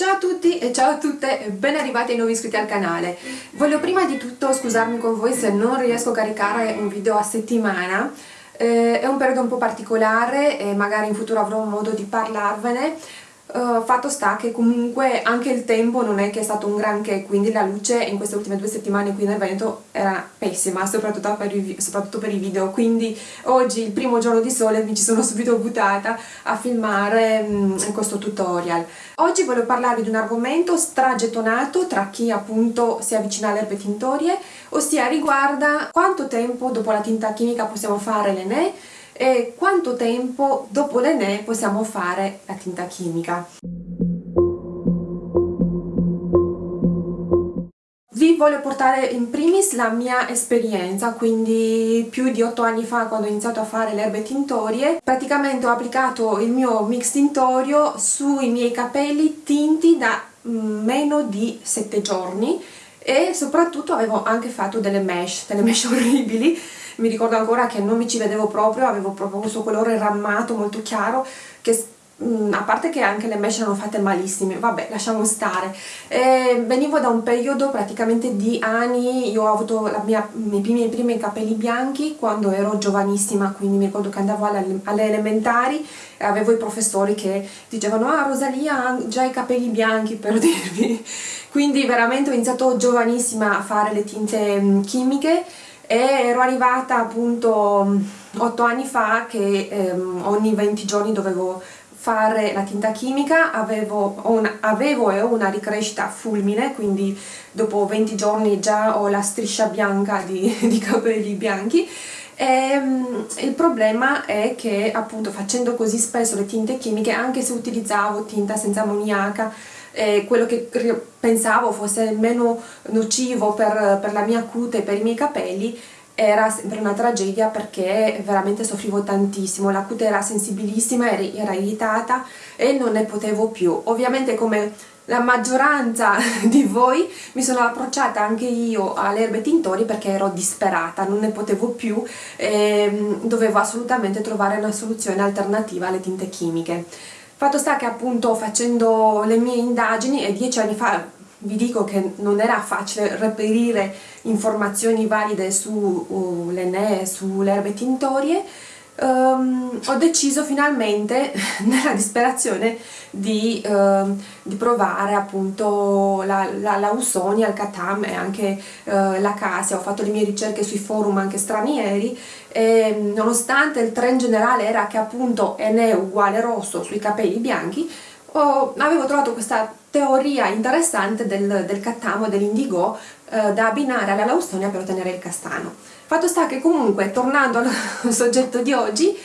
Ciao a tutti e ciao a tutte ben arrivati ai nuovi iscritti al canale. Voglio prima di tutto scusarmi con voi se non riesco a caricare un video a settimana. Eh, è un periodo un po' particolare e magari in futuro avrò modo di parlarvene Uh, fatto sta che comunque anche il tempo non è che è stato un granché, quindi la luce in queste ultime due settimane qui nel Veneto era pessima, soprattutto per, i, soprattutto per i video, quindi oggi, il primo giorno di sole, mi ci sono subito buttata a filmare um, questo tutorial. Oggi voglio parlarvi di un argomento stragettonato tra chi appunto si avvicina alle erbe tintorie, ossia riguarda quanto tempo dopo la tinta chimica possiamo fare l'ENE e quanto tempo dopo l'ENE possiamo fare la tinta chimica. Vi voglio portare in primis la mia esperienza, quindi più di 8 anni fa quando ho iniziato a fare le erbe tintorie, praticamente ho applicato il mio mix tintorio sui miei capelli tinti da mm, meno di 7 giorni e soprattutto avevo anche fatto delle mesh, delle mesh orribili mi ricordo ancora che non mi ci vedevo proprio, avevo proprio questo colore rammato molto chiaro che mm, a parte che anche le mesh erano fatte malissime, vabbè lasciamo stare. E venivo da un periodo praticamente di anni, io ho avuto mia, i, primi, i primi capelli bianchi quando ero giovanissima, quindi mi ricordo che andavo alle, alle elementari e avevo i professori che dicevano ah Rosalia ha già i capelli bianchi per dirvi. Quindi veramente ho iniziato giovanissima a fare le tinte mm, chimiche e ero arrivata appunto 8 anni fa che ehm, ogni 20 giorni dovevo fare la tinta chimica, avevo, una, avevo e ho una ricrescita fulmine, quindi dopo 20 giorni già ho la striscia bianca di, di capelli bianchi e, um, il problema è che appunto facendo così spesso le tinte chimiche, anche se utilizzavo tinta senza ammoniaca, eh, quello che pensavo fosse meno nocivo per, per la mia cute e per i miei capelli era sempre una tragedia perché veramente soffrivo tantissimo, la cute era sensibilissima, era irritata e non ne potevo più. Ovviamente come la maggioranza di voi mi sono approcciata anche io alle erbe tintori perché ero disperata, non ne potevo più e dovevo assolutamente trovare una soluzione alternativa alle tinte chimiche. Fatto sta che appunto facendo le mie indagini e dieci anni fa vi dico che non era facile reperire informazioni valide sull'ENE, uh, sulle erbe tintorie, um, ho deciso finalmente, nella disperazione, di, uh, di provare appunto la, la, la Usonia, il Katam e anche uh, la Casia. Ho fatto le mie ricerche sui forum anche stranieri e nonostante il trend generale era che appunto Ene uguale rosso sui capelli bianchi, ho, avevo trovato questa teoria interessante del, del cattamo e dell'indigo eh, da abbinare alla laustonia per ottenere il castano. Fatto sta che comunque, tornando al soggetto di oggi,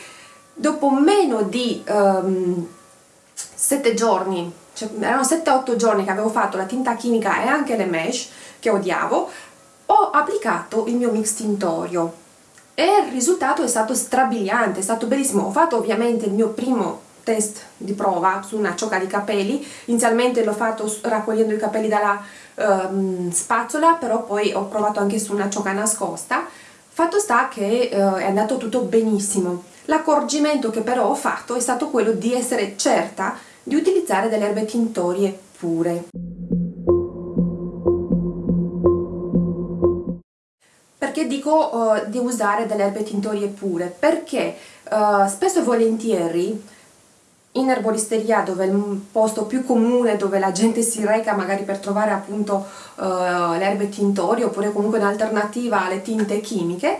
dopo meno di um, ehm, 7 giorni, cioè erano 7-8 giorni che avevo fatto la tinta chimica e anche le mesh, che odiavo, ho applicato il mio mix tintorio. E il risultato è stato strabiliante, è stato bellissimo. Ho fatto ovviamente il mio primo test di prova su una ciocca di capelli. Inizialmente l'ho fatto raccogliendo i capelli dalla um, spazzola però poi ho provato anche su una ciocca nascosta fatto sta che uh, è andato tutto benissimo l'accorgimento che però ho fatto è stato quello di essere certa di utilizzare delle erbe tintorie pure perché dico uh, di usare delle erbe tintorie pure? Perché uh, spesso e volentieri in erboristeria dove è il posto più comune dove la gente si reca magari per trovare appunto uh, le erbe tintorie oppure comunque un'alternativa alle tinte chimiche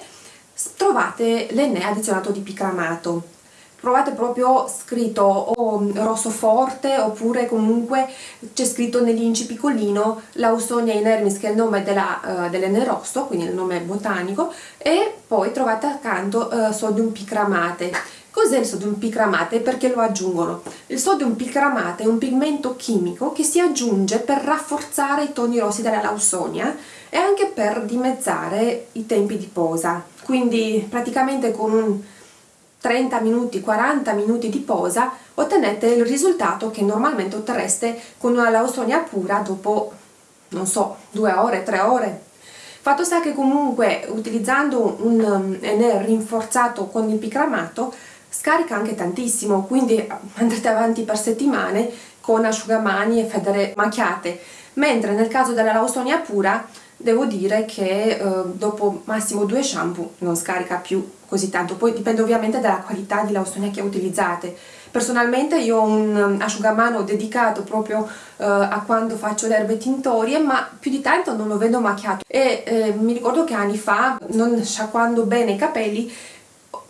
trovate l'enne addizionato di picramato. Trovate proprio scritto o rosso forte oppure comunque c'è scritto nell'inci piccolino Lausonia inermis che è il nome dell'enne rosso quindi il nome botanico e poi trovate accanto uh, sodium picramate Cos'è il sodium picramate e perché lo aggiungono? Il sodium picramate è un pigmento chimico che si aggiunge per rafforzare i toni rossi della lausonia e anche per dimezzare i tempi di posa. Quindi praticamente con un 30 minuti, 40 minuti di posa ottenete il risultato che normalmente otterreste con una lausonia pura dopo, non so, due ore, tre ore. Fatto sta che comunque utilizzando un um, NR rinforzato con il picramato scarica anche tantissimo, quindi andrete avanti per settimane con asciugamani e federe macchiate. Mentre nel caso della lausonia pura devo dire che eh, dopo massimo due shampoo non scarica più così tanto. Poi dipende ovviamente dalla qualità di lausonia che utilizzate. Personalmente io ho un asciugamano dedicato proprio eh, a quando faccio le erbe tintorie ma più di tanto non lo vedo macchiato. E eh, mi ricordo che anni fa non sciacquando bene i capelli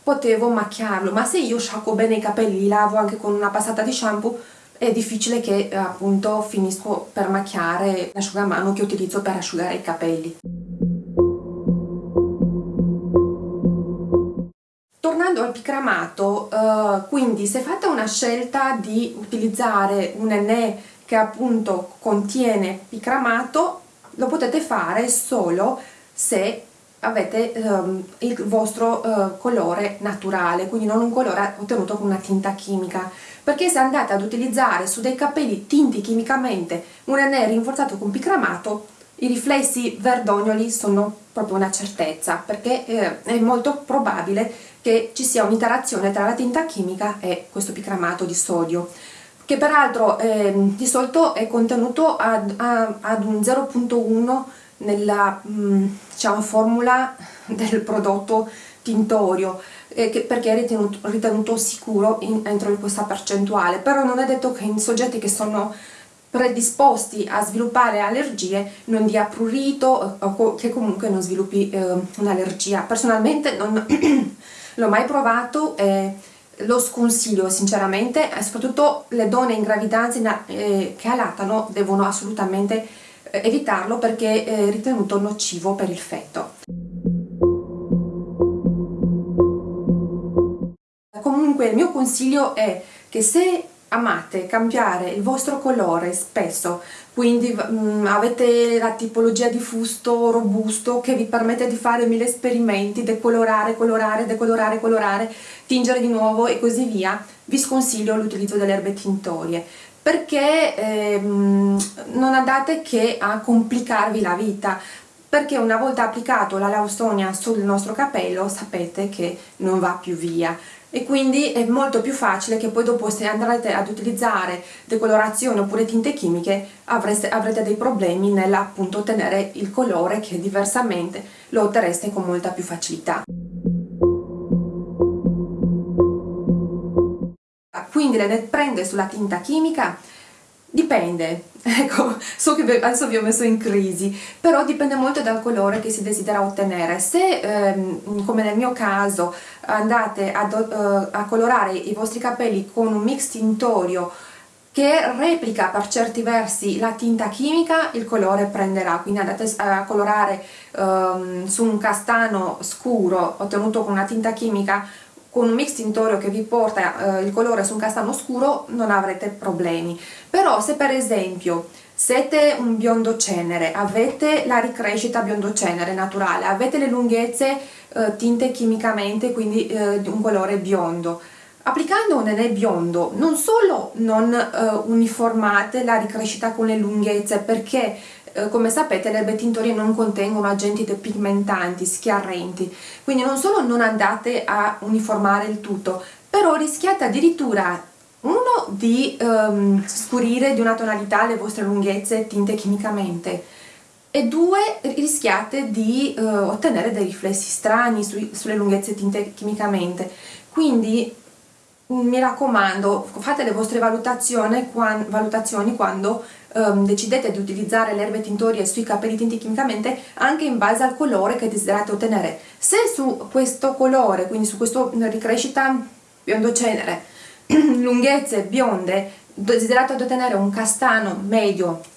potevo macchiarlo ma se io sciacquo bene i capelli li lavo anche con una passata di shampoo è difficile che eh, appunto finisco per macchiare l'asciugamano che utilizzo per asciugare i capelli. Tornando al picramato, eh, quindi se fate una scelta di utilizzare un ennè che appunto contiene picramato, lo potete fare solo se avete um, il vostro uh, colore naturale, quindi non un colore ottenuto con una tinta chimica. Perché se andate ad utilizzare su dei capelli tinti chimicamente un NR rinforzato con picramato i riflessi verdognoli sono proprio una certezza perché eh, è molto probabile che ci sia un'interazione tra la tinta chimica e questo picramato di sodio che peraltro eh, di solito è contenuto ad, ad un 0.1 nella mm, diciamo, formula del prodotto tintorio eh, perché è ritenuto, ritenuto sicuro in, entro questa percentuale. Però non è detto che in soggetti che sono predisposti a sviluppare allergie non dia prurito o che comunque non sviluppi eh, un'allergia. Personalmente non l'ho mai provato e lo sconsiglio sinceramente soprattutto le donne in gravidanza eh, che allattano devono assolutamente eh, evitarlo perché è ritenuto nocivo per il feto. Comunque il mio consiglio è che se amate cambiare il vostro colore spesso quindi mh, mm, avete la tipologia di fusto robusto che vi permette di fare mille esperimenti decolorare, colorare, decolorare, colorare tingere di nuovo e così via vi sconsiglio l'utilizzo delle erbe tintorie perché ehm, non andate che a complicarvi la vita perché una volta applicato la laustonia sul nostro capello sapete che non va più via e quindi è molto più facile che poi dopo se andrete ad utilizzare decolorazione oppure tinte chimiche avreste, avrete dei problemi nell'appunto ottenere il colore che diversamente lo otterreste con molta più facilità. Quindi le prende sulla tinta chimica? Dipende, ecco, so che adesso vi ho messo in crisi, però dipende molto dal colore che si desidera ottenere. Se, ehm, come nel mio caso, andate a, uh, a colorare i vostri capelli con un mix tintorio che replica per certi versi la tinta chimica, il colore prenderà, quindi andate a colorare um, su un castano scuro ottenuto con una tinta chimica con un mix tintorio che vi porta eh, il colore su un castano scuro non avrete problemi. Però se per esempio siete un biondo cenere, avete la ricrescita biondo cenere naturale, avete le lunghezze eh, tinte chimicamente quindi eh, un colore biondo applicando un nenè biondo non solo non eh, uniformate la ricrescita con le lunghezze perché eh, come sapete le erbe tintorie non contengono agenti depigmentanti, schiarrenti, quindi non solo non andate a uniformare il tutto, però rischiate addirittura uno di um, scurire di una tonalità le vostre lunghezze tinte chimicamente e due rischiate di uh, ottenere dei riflessi strani su, sulle lunghezze tinte chimicamente. Quindi mi raccomando fate le vostre valutazioni quando um, decidete di utilizzare le erbe tintorie sui capelli tinti chimicamente anche in base al colore che desiderate ottenere se su questo colore quindi su questa ricrescita biondo cenere lunghezze bionde desiderate ottenere un castano medio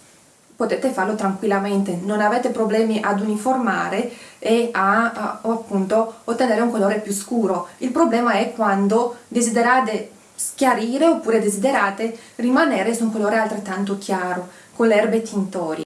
potete farlo tranquillamente, non avete problemi ad uniformare e a, a appunto ottenere un colore più scuro. Il problema è quando desiderate schiarire oppure desiderate rimanere su un colore altrettanto chiaro con le erbe tintori.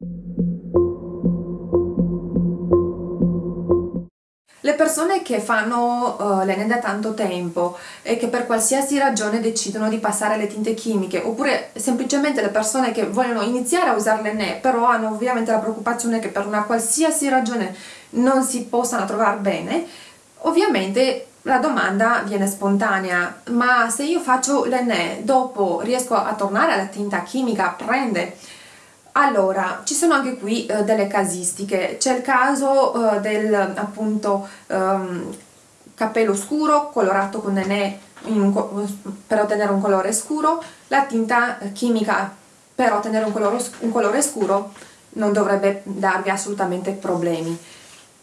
Le persone che fanno uh, l'ene da tanto tempo e che per qualsiasi ragione decidono di passare alle tinte chimiche oppure semplicemente le persone che vogliono iniziare a usare l'ene però hanno ovviamente la preoccupazione che per una qualsiasi ragione non si possano trovare bene ovviamente la domanda viene spontanea, ma se io faccio l'enne dopo riesco a tornare alla tinta chimica, prende? Allora, ci sono anche qui eh, delle casistiche, c'è il caso eh, del appunto ehm, cappello scuro colorato con nenè per ottenere un colore scuro, la tinta chimica per ottenere un colore, un colore scuro non dovrebbe darvi assolutamente problemi.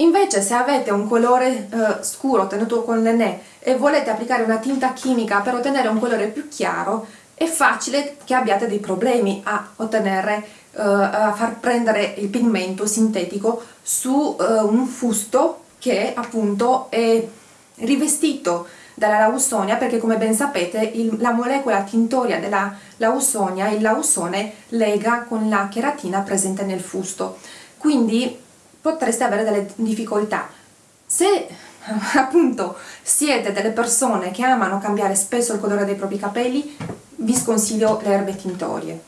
Invece se avete un colore eh, scuro ottenuto con l'Enè e volete applicare una tinta chimica per ottenere un colore più chiaro, è facile che abbiate dei problemi a ottenere, eh, a far prendere il pigmento sintetico su eh, un fusto che appunto è rivestito dalla lausonia perché come ben sapete il, la molecola tintoria della lausonia, il lausone, lega con la cheratina presente nel fusto. Quindi potreste avere delle difficoltà. Se appunto siete delle persone che amano cambiare spesso il colore dei propri capelli, vi sconsiglio le erbe tintorie.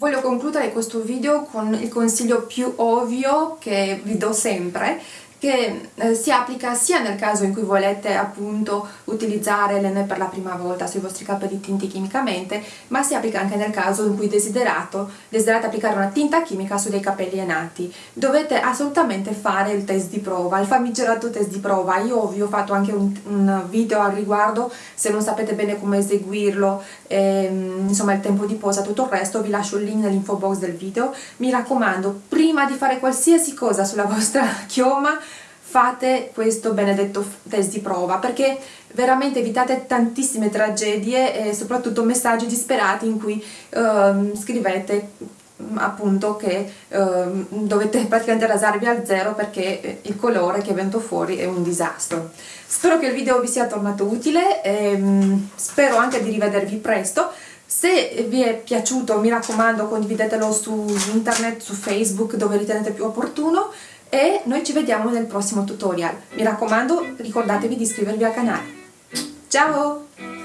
Voglio concludere questo video con il consiglio più ovvio che vi do sempre, che eh, si applica sia nel caso in cui volete appunto utilizzare l'enne per la prima volta sui vostri capelli tinti chimicamente ma si applica anche nel caso in cui desiderate applicare una tinta chimica su dei capelli enati dovete assolutamente fare il test di prova, il famigerato test di prova. Io vi ho fatto anche un, un video al riguardo se non sapete bene come eseguirlo ehm, insomma il tempo di posa tutto il resto vi lascio il link nell'info box del video. Mi raccomando prima di fare qualsiasi cosa sulla vostra chioma fate questo benedetto test di prova perché veramente evitate tantissime tragedie e soprattutto messaggi disperati in cui uh, scrivete mm, appunto che uh, dovete praticamente rasarvi al zero perché eh, il colore che è venuto fuori è un disastro. Spero che il video vi sia tornato utile e um, spero anche di rivedervi presto. Se vi è piaciuto mi raccomando condividetelo su internet, su Facebook dove ritenete più opportuno e noi ci vediamo nel prossimo tutorial. Mi raccomando ricordatevi di iscrivervi al canale. Ciao!